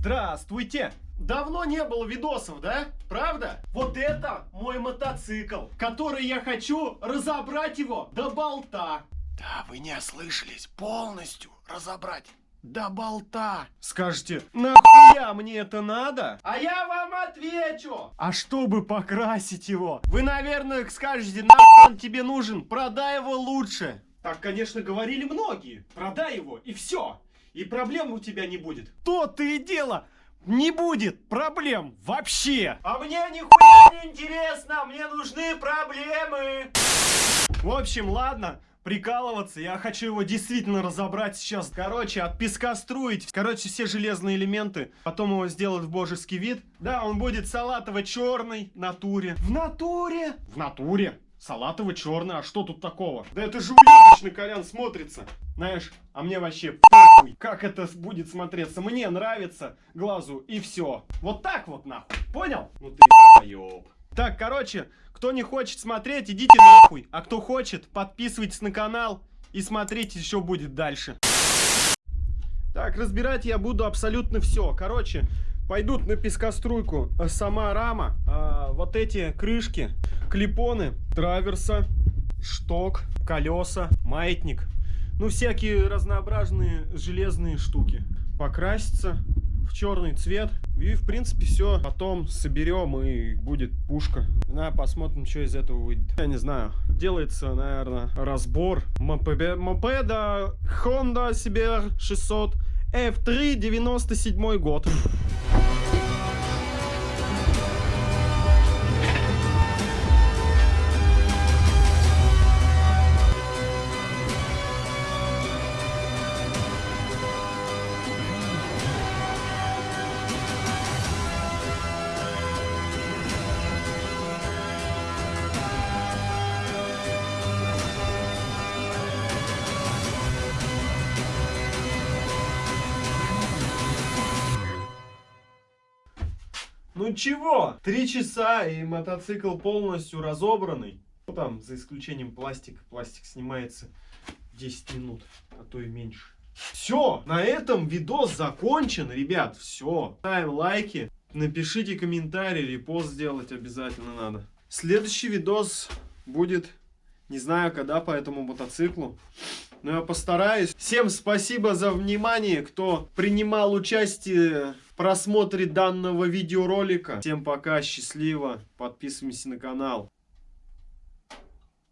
Здравствуйте! Давно не было видосов, да? Правда? Вот это мой мотоцикл, который я хочу разобрать его до болта. Да, вы не ослышались. Полностью разобрать. До болта. Скажете, нахуя мне это надо? А я вам отвечу. А чтобы покрасить его? Вы, наверное, скажете, нахуй он тебе нужен? Продай его лучше. Так, конечно, говорили многие. Продай его, и все. И проблем у тебя не будет. То-то и дело. Не будет проблем вообще. А мне нихуя не интересно. Мне нужны проблемы. В общем, ладно прикалываться. Я хочу его действительно разобрать сейчас. Короче, от песка струить. Короче, все железные элементы. Потом его сделать в божеский вид. Да, он будет салатово-черный. Натуре. В натуре? В натуре. Салатово-черный. А что тут такого? Да это же уебищно, Колян, смотрится. Знаешь, а мне вообще похуй, как это будет смотреться. Мне нравится глазу и все. Вот так вот нахуй. Понял? Ну ты долбоёб. Так, короче, кто не хочет смотреть, идите нахуй. А кто хочет, подписывайтесь на канал и смотрите, что будет дальше. Так, разбирать я буду абсолютно все. Короче, пойдут на пескоструйку сама рама, а, вот эти крышки, клипоны, траверса, шток, колеса, маятник. Ну, всякие разнообразные железные штуки. Покраситься в черный цвет. И, в принципе, все. Потом соберем и будет пушка. На, посмотрим, что из этого выйдет. Я не знаю. Делается, наверное, разбор мопеда, мопеда Honda CBR 600 F3 97 год. Ну чего? Три часа и мотоцикл полностью разобранный. Ну там, за исключением пластика. Пластик снимается 10 минут, а то и меньше. Все, на этом видос закончен, ребят. Все. Ставим лайки, напишите комментарий, репост сделать обязательно надо. Следующий видос будет, не знаю когда, по этому мотоциклу. Но я постараюсь. Всем спасибо за внимание, кто принимал участие просмотре данного видеоролика. Всем пока, счастливо, подписываемся на канал.